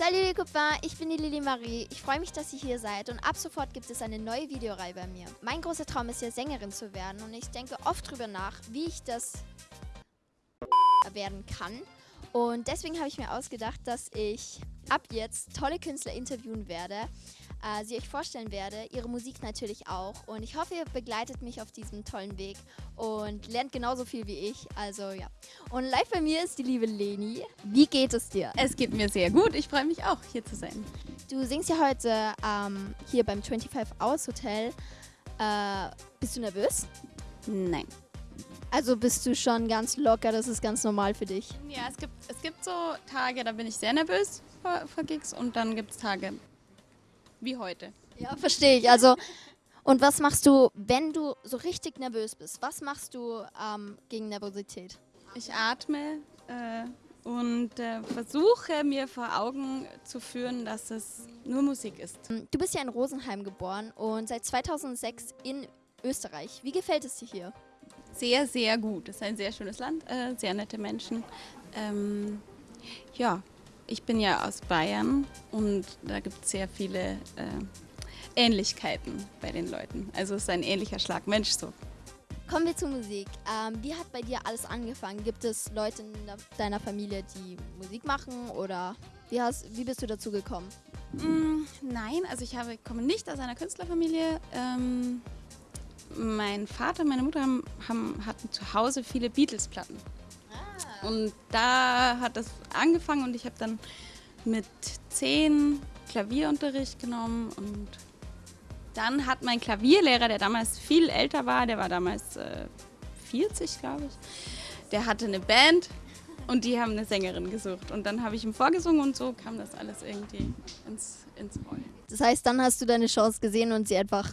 Salut les copains, ich bin die Lili Marie. Ich freue mich, dass ihr hier seid und ab sofort gibt es eine neue Videoreihe bei mir. Mein großer Traum ist ja Sängerin zu werden und ich denke oft drüber nach, wie ich das werden kann. Und deswegen habe ich mir ausgedacht, dass ich ab jetzt tolle Künstler interviewen werde, äh, sie euch vorstellen werde, ihre Musik natürlich auch. Und ich hoffe, ihr begleitet mich auf diesem tollen Weg und lernt genauso viel wie ich. Also ja. Und live bei mir ist die liebe Leni. Wie geht es dir? Es geht mir sehr gut. Ich freue mich auch, hier zu sein. Du singst ja heute ähm, hier beim 25 Hours Hotel. Äh, bist du nervös? Nein. Also bist du schon ganz locker, das ist ganz normal für dich? Ja, es gibt, es gibt so Tage, da bin ich sehr nervös vor, vor Gigs und dann gibt es Tage wie heute. Ja, verstehe ich. Also, und was machst du, wenn du so richtig nervös bist? Was machst du ähm, gegen Nervosität? Ich atme äh, und äh, versuche mir vor Augen zu führen, dass es nur Musik ist. Du bist ja in Rosenheim geboren und seit 2006 in Österreich. Wie gefällt es dir hier? Sehr, sehr gut. Es ist ein sehr schönes Land, äh, sehr nette Menschen. Ähm, ja, ich bin ja aus Bayern und da gibt es sehr viele äh, Ähnlichkeiten bei den Leuten. Also es ist ein ähnlicher Schlag Mensch so. Kommen wir zur Musik. Ähm, wie hat bei dir alles angefangen? Gibt es Leute in deiner Familie, die Musik machen oder wie, hast, wie bist du dazu gekommen? Mm, nein, also ich habe, komme nicht aus einer Künstlerfamilie. Ähm, mein Vater und meine Mutter haben, haben, hatten zu Hause viele Beatles-Platten. Und da hat das angefangen und ich habe dann mit zehn Klavierunterricht genommen und dann hat mein Klavierlehrer, der damals viel älter war, der war damals äh, 40, glaube ich, der hatte eine Band und die haben eine Sängerin gesucht. Und dann habe ich ihm vorgesungen und so kam das alles irgendwie ins, ins Rollen. Das heißt, dann hast du deine Chance gesehen und sie einfach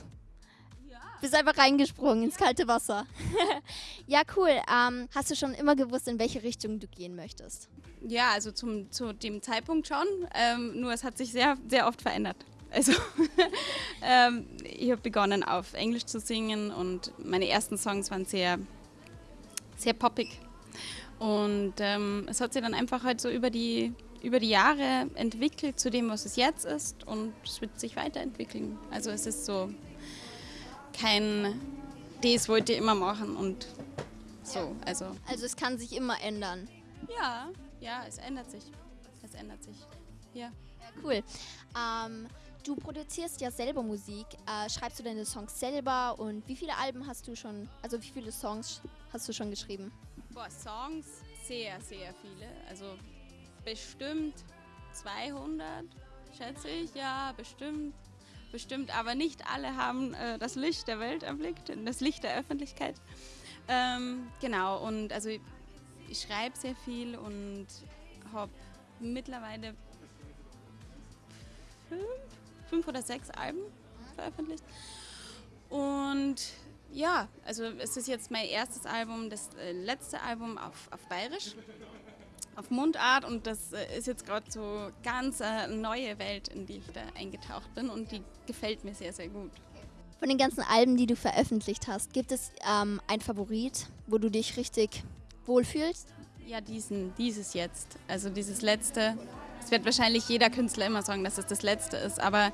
bist einfach reingesprungen ins kalte Wasser. ja, cool. Ähm, hast du schon immer gewusst, in welche Richtung du gehen möchtest? Ja, also zum, zu dem Zeitpunkt schon. Ähm, nur es hat sich sehr, sehr oft verändert. Also ähm, ich habe begonnen auf Englisch zu singen und meine ersten Songs waren sehr, sehr poppig. Und ähm, es hat sich dann einfach halt so über die, über die Jahre entwickelt zu dem, was es jetzt ist und es wird sich weiterentwickeln. Also es ist so kein, das wollte ich immer machen und so. Also. also es kann sich immer ändern. Ja, ja, es ändert sich. Es ändert sich. Ja. Ja, cool. Ähm, du produzierst ja selber Musik. Äh, schreibst du deine Songs selber und wie viele Alben hast du schon, also wie viele Songs hast du schon geschrieben? Boah, Songs sehr, sehr viele. Also bestimmt 200, schätze ich. Ja, bestimmt bestimmt, aber nicht alle haben äh, das Licht der Welt erblickt, das Licht der Öffentlichkeit. Ähm, genau, und also ich, ich schreibe sehr viel und habe mittlerweile fünf, fünf oder sechs Alben veröffentlicht. Und ja, also es ist jetzt mein erstes Album, das äh, letzte Album auf, auf Bayerisch auf Mundart und das äh, ist jetzt gerade so ganz eine äh, neue Welt, in die ich da eingetaucht bin und die gefällt mir sehr, sehr gut. Von den ganzen Alben, die du veröffentlicht hast, gibt es ähm, ein Favorit, wo du dich richtig wohlfühlst? Ja, diesen, dieses jetzt, also dieses letzte. Es wird wahrscheinlich jeder Künstler immer sagen, dass es das letzte ist, aber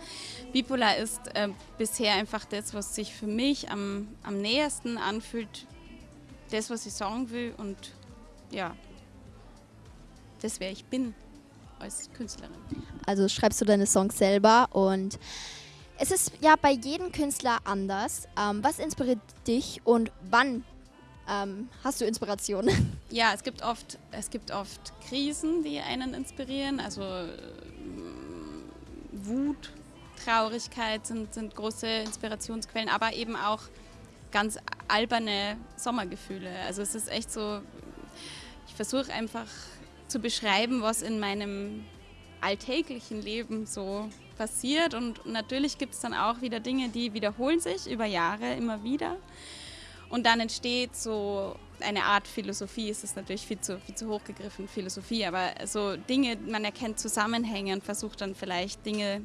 Bipolar ist äh, bisher einfach das, was sich für mich am, am nähersten anfühlt, das, was ich sagen will und ja, das, wer ich bin als Künstlerin. Also schreibst du deine Songs selber und es ist ja bei jedem Künstler anders. Ähm, was inspiriert dich und wann ähm, hast du Inspiration? Ja, es gibt oft, es gibt oft Krisen, die einen inspirieren. Also äh, Wut, Traurigkeit sind, sind große Inspirationsquellen, aber eben auch ganz alberne Sommergefühle. Also es ist echt so, ich versuche einfach zu beschreiben, was in meinem alltäglichen Leben so passiert. Und natürlich gibt es dann auch wieder Dinge, die wiederholen sich über Jahre immer wieder. Und dann entsteht so eine Art Philosophie, es ist natürlich viel zu, viel zu hoch gegriffen, Philosophie, aber so Dinge, man erkennt Zusammenhänge und versucht dann vielleicht Dinge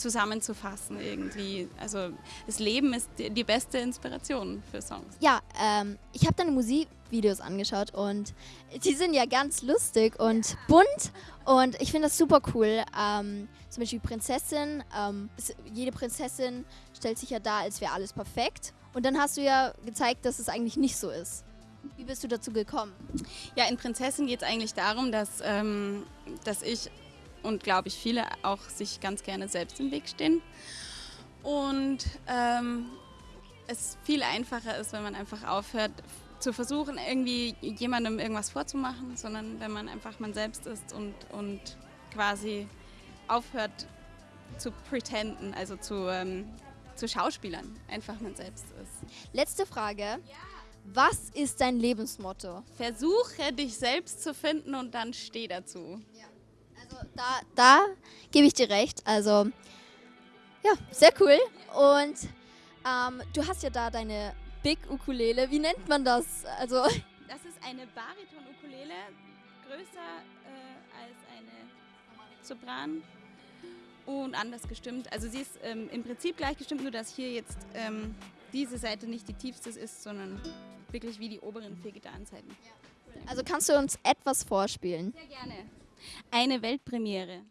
zusammenzufassen irgendwie. Also das Leben ist die, die beste Inspiration für Songs. Ja, ähm, ich habe deine Musikvideos angeschaut und die sind ja ganz lustig und bunt und ich finde das super cool. Ähm, zum Beispiel Prinzessin. Ähm, jede Prinzessin stellt sich ja dar, als wäre alles perfekt. Und dann hast du ja gezeigt, dass es eigentlich nicht so ist. Wie bist du dazu gekommen? Ja, in Prinzessin geht es eigentlich darum, dass, ähm, dass ich und glaube ich viele auch sich ganz gerne selbst im Weg stehen. Und ähm, es viel einfacher ist, wenn man einfach aufhört zu versuchen, irgendwie jemandem irgendwas vorzumachen, sondern wenn man einfach man selbst ist und, und quasi aufhört zu pretenden, also zu, ähm, zu Schauspielern, einfach man selbst ist. Letzte Frage. Was ist dein Lebensmotto? Versuche dich selbst zu finden und dann steh dazu. Ja. Da, da gebe ich dir recht. Also ja, sehr cool. Und ähm, du hast ja da deine Big Ukulele. Wie nennt man das? Also das ist eine Bariton-Ukulele, größer äh, als eine Sopran und anders gestimmt. Also sie ist ähm, im Prinzip gleich gestimmt, nur dass hier jetzt ähm, diese Seite nicht die tiefste ist, sondern wirklich wie die oberen vier Gitarrenseiten. Also kannst du uns etwas vorspielen? Sehr gerne. Eine Weltpremiere.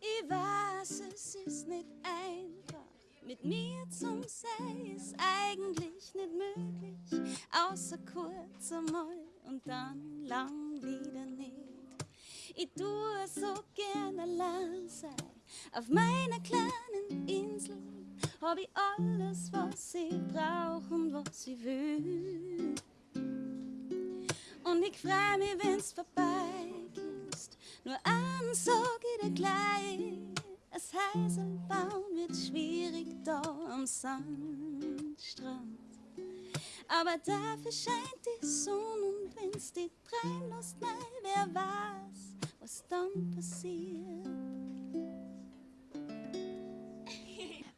Ich weiß, es ist nicht einfach. Mit mir zum Sei ist eigentlich nicht möglich. Außer kurz einmal und dann lang wieder nicht. Ich tue so gerne allein sein auf meiner kleinen Insel hab ich alles, was ich brauch und was ich will. Und ich freu mich, wenn's vorbei ist. Nur eins sag ich dir gleich: Es heißt, ein Baum wird schwierig da am Sandstrand. Aber dafür scheint die Sonne und wenn's die Tränen lässt, wer weiß, was dann passiert.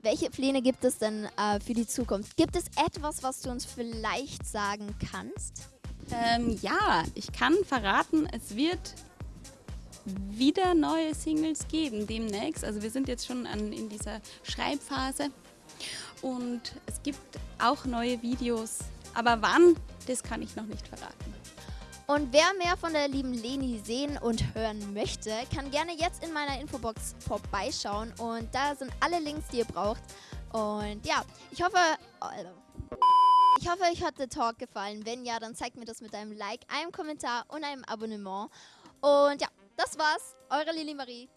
Welche Pläne gibt es denn äh, für die Zukunft? Gibt es etwas, was du uns vielleicht sagen kannst? Ähm, ja, ich kann verraten, es wird wieder neue Singles geben demnächst. Also wir sind jetzt schon an, in dieser Schreibphase und es gibt auch neue Videos. Aber wann, das kann ich noch nicht verraten. Und wer mehr von der lieben Leni sehen und hören möchte, kann gerne jetzt in meiner Infobox vorbeischauen. Und da sind alle Links, die ihr braucht. Und ja, ich hoffe... Ich hoffe, euch hat der Talk gefallen. Wenn ja, dann zeigt mir das mit einem Like, einem Kommentar und einem Abonnement. Und ja, das war's. Eure Lili Marie.